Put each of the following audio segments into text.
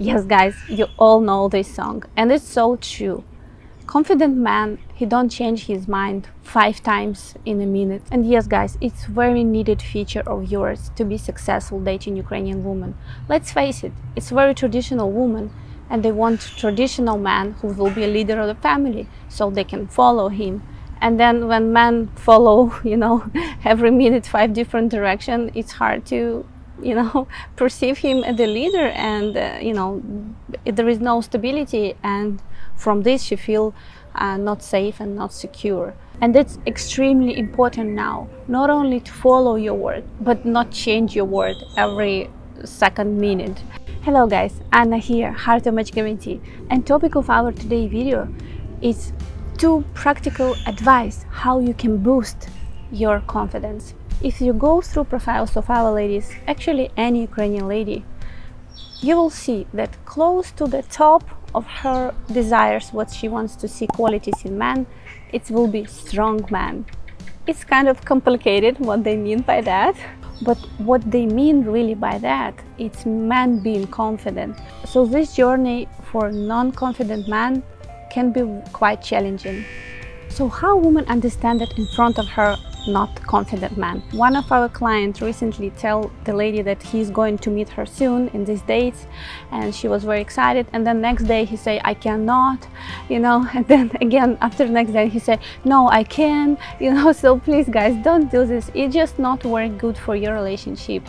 Yes, guys, you all know this song, and it's so true. Confident man, he don't change his mind five times in a minute. And yes, guys, it's very needed feature of yours to be successful dating Ukrainian woman. Let's face it, it's very traditional woman, and they want traditional man who will be a leader of the family, so they can follow him. And then when men follow, you know, every minute five different direction, it's hard to you know perceive him as a leader and uh, you know there is no stability and from this you feel uh, not safe and not secure. And that's extremely important now not only to follow your word but not change your word every second minute. Hello guys anna here at Match Guarantee and topic of our today video is two practical advice how you can boost your confidence if you go through profiles of our ladies, actually any Ukrainian lady, you will see that close to the top of her desires, what she wants to see qualities in men, it will be strong man. It's kind of complicated what they mean by that, but what they mean really by that, it's man being confident. So this journey for non-confident man can be quite challenging. So how women understand that in front of her not confident man. One of our clients recently tell the lady that he's going to meet her soon in these dates and she was very excited. And then next day he say I cannot you know. And then again after next day he say no I can you know. So please guys don't do this. It's just not very good for your relationship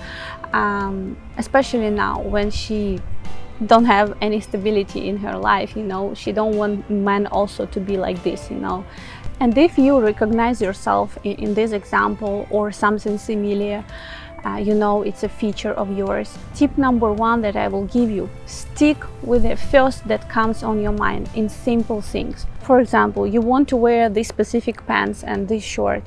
um, especially now when she don't have any stability in her life you know she don't want men also to be like this you know and if you recognize yourself in, in this example or something similar, uh, you know it's a feature of yours. Tip number one that I will give you, stick with the first that comes on your mind in simple things. For example, you want to wear this specific pants and this short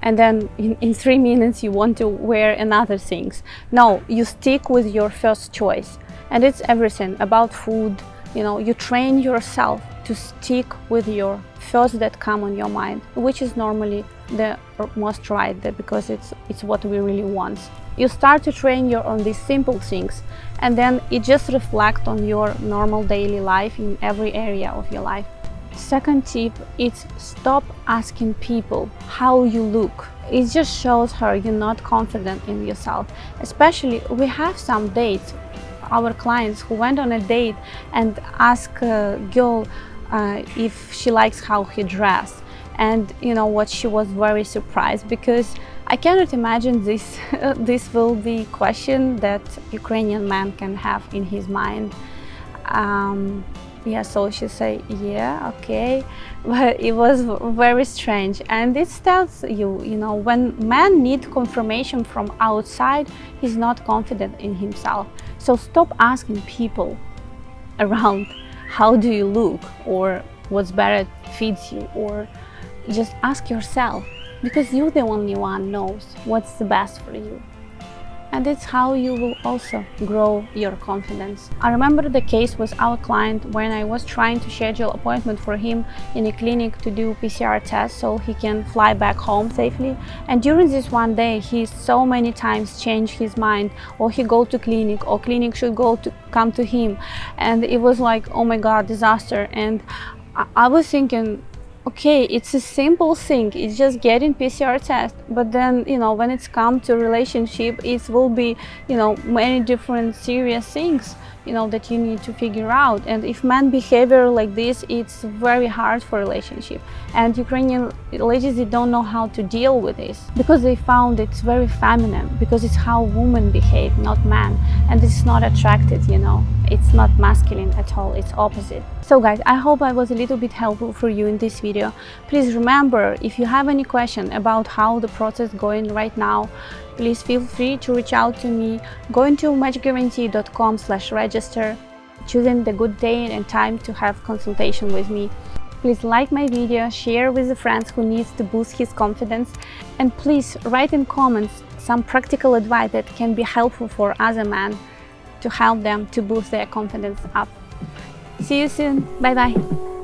and then in, in three minutes you want to wear another things. No, you stick with your first choice and it's everything about food, you know, you train yourself to stick with your thoughts that come on your mind, which is normally the most right because it's, it's what we really want. You start to train your on these simple things and then it just reflects on your normal daily life in every area of your life. Second tip is stop asking people how you look. It just shows her you're not confident in yourself. Especially we have some dates, our clients who went on a date and ask a girl uh, if she likes how he dressed and you know what she was very surprised because I cannot imagine this this will be question that Ukrainian man can have in his mind um, yeah so she say yeah okay. But it was very strange. And it tells you you know when man need confirmation from outside he's not confident in himself. So stop asking people around how do you look? or what's better fits you? or just ask yourself because you're the only one knows what's the best for you and it's how you will also grow your confidence. I remember the case with our client when I was trying to schedule appointment for him in a clinic to do PCR test so he can fly back home safely. And during this one day he so many times changed his mind or he go to clinic or clinic should go to come to him. And it was like oh my god disaster. And I, I was thinking okay, it's a simple thing, it's just getting PCR test, but then, you know, when it's come to relationship, it will be, you know, many different serious things, you know, that you need to figure out. And if man behavior like this, it's very hard for relationship. And Ukrainian ladies, they don't know how to deal with this because they found it's very feminine, because it's how women behave, not man. And it's not attracted, you know it's not masculine at all it's opposite so guys i hope i was a little bit helpful for you in this video please remember if you have any question about how the process going right now please feel free to reach out to me going to matchguarantee.com slash register choosing the good day and time to have consultation with me Please like my video, share with the friends who needs to boost his confidence and please write in comments some practical advice that can be helpful for other men to help them to boost their confidence up. See you soon. Bye bye.